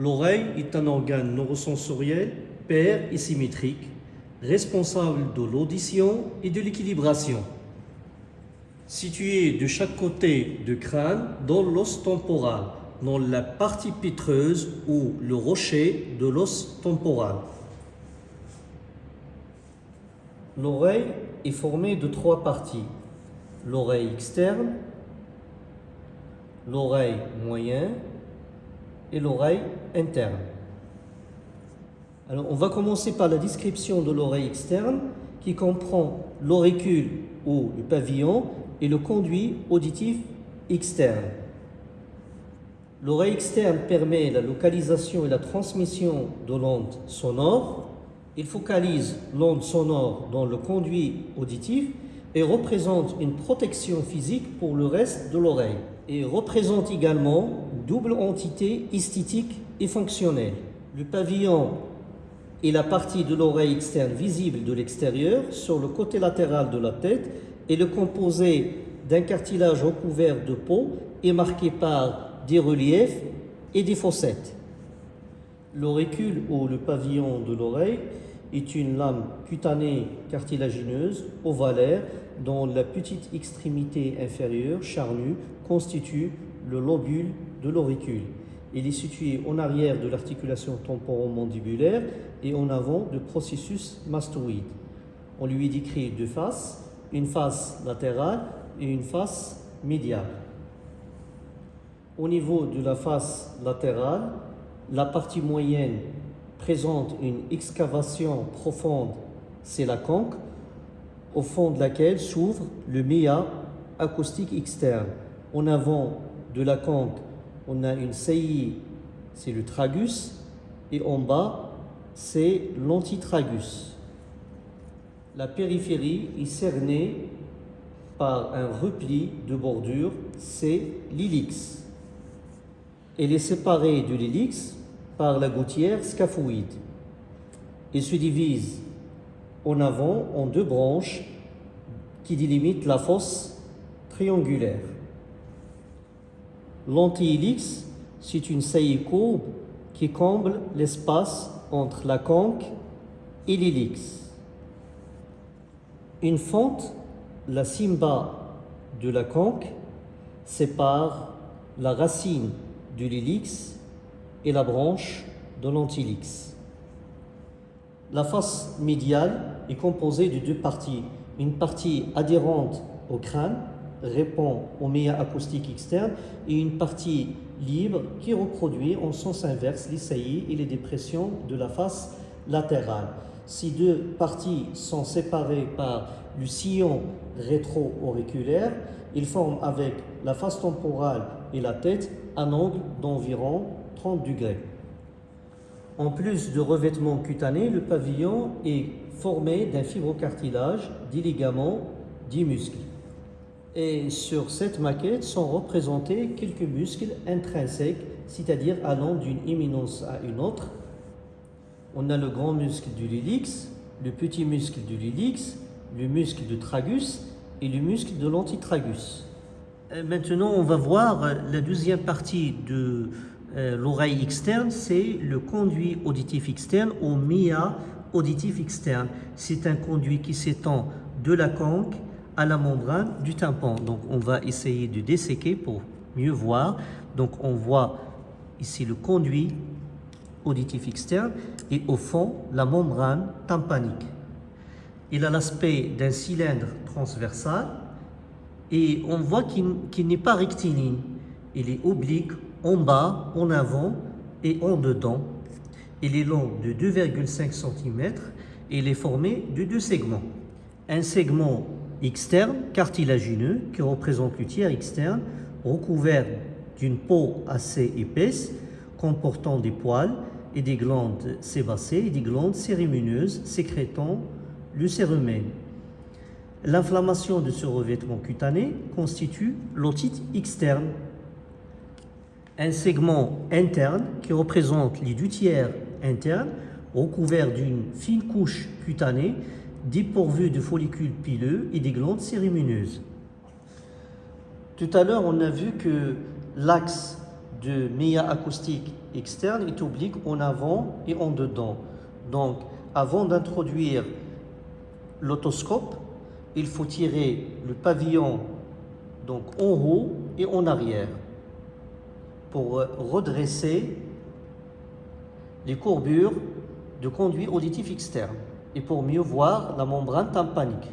L'oreille est un organe neurosensoriel pair et symétrique, responsable de l'audition et de l'équilibration. Situé de chaque côté du crâne dans l'os temporal, dans la partie pétreuse ou le rocher de l'os temporal. L'oreille est formée de trois parties. L'oreille externe, l'oreille moyenne et l'oreille interne. Alors, on va commencer par la description de l'oreille externe qui comprend l'auricule ou le pavillon et le conduit auditif externe. L'oreille externe permet la localisation et la transmission de l'onde sonore. Il focalise l'onde sonore dans le conduit auditif et représente une protection physique pour le reste de l'oreille. Et représente également double entité esthétique et fonctionnelle. Le pavillon est la partie de l'oreille externe visible de l'extérieur sur le côté latéral de la tête et le composé d'un cartilage recouvert de peau et marqué par des reliefs et des fossettes. L'auricule ou le pavillon de l'oreille est une lame cutanée cartilagineuse ovalaire dont la petite extrémité inférieure charnue constitue le lobule de l'auricule. Il est situé en arrière de l'articulation temporomandibulaire et en avant du processus mastoïde. On lui décrit deux faces, une face latérale et une face médiale. Au niveau de la face latérale, la partie moyenne présente une excavation profonde, c'est la conque, au fond de laquelle s'ouvre le méa acoustique externe. En avant de la conque, on a une saillie, c'est le tragus, et en bas, c'est l'antitragus. La périphérie est cernée par un repli de bordure, c'est l'ilix. Elle est séparée de l'hélix par la gouttière scaphoïde. Il se divise en avant en deux branches qui délimitent la fosse triangulaire. L'antihélix, c'est une saillie courbe qui comble l'espace entre la conque et l'hélix. Une fente, la simba de la conque, sépare la racine de l'hélix et la branche de l'antihélix. La face médiale est composée de deux parties. Une partie adhérente au crâne répond au méa acoustique externe et une partie libre qui reproduit en sens inverse les saillies et les dépressions de la face latérale. Ces deux parties sont séparées par le sillon rétro-auriculaire. Ils forment avec la face temporale et la tête un angle d'environ 30 degrés. En plus de revêtement cutané, le pavillon est formé d'un fibrocartilage, des ligaments, des muscles. Et sur cette maquette sont représentés quelques muscles intrinsèques, c'est-à-dire allant d'une éminence à une autre. On a le grand muscle du lylix, le petit muscle du lylix, le muscle du tragus et le muscle de l'antitragus. Euh, maintenant, on va voir la deuxième partie de euh, l'oreille externe, c'est le conduit auditif externe ou MIA auditif externe. C'est un conduit qui s'étend de la conque à la membrane du tympan. Donc, on va essayer de desséquer pour mieux voir. Donc, on voit ici le conduit auditif externe et au fond, la membrane tympanique. Il a l'aspect d'un cylindre transversal et on voit qu'il n'est pas rectiligne. Il est oblique en bas, en avant et en dedans. Il est long de 2,5 cm et il est formé de deux segments. Un segment externe, cartilagineux, qui représente le tiers externe, recouvert d'une peau assez épaisse, comportant des poils et des glandes sébacées et des glandes cérémineuses sécrétant le cérumen. L'inflammation de ce revêtement cutané constitue l'otite externe. Un segment interne qui représente les deux tiers internes recouvert d'une fine couche cutanée dépourvue de follicules pileux et des glandes cérémineuses. Tout à l'heure, on a vu que l'axe de méa acoustique externe est oblique en avant et en dedans. Donc, avant d'introduire l'autoscope, il faut tirer le pavillon donc en haut et en arrière pour redresser les courbures de conduit auditif externe et pour mieux voir la membrane tympanique.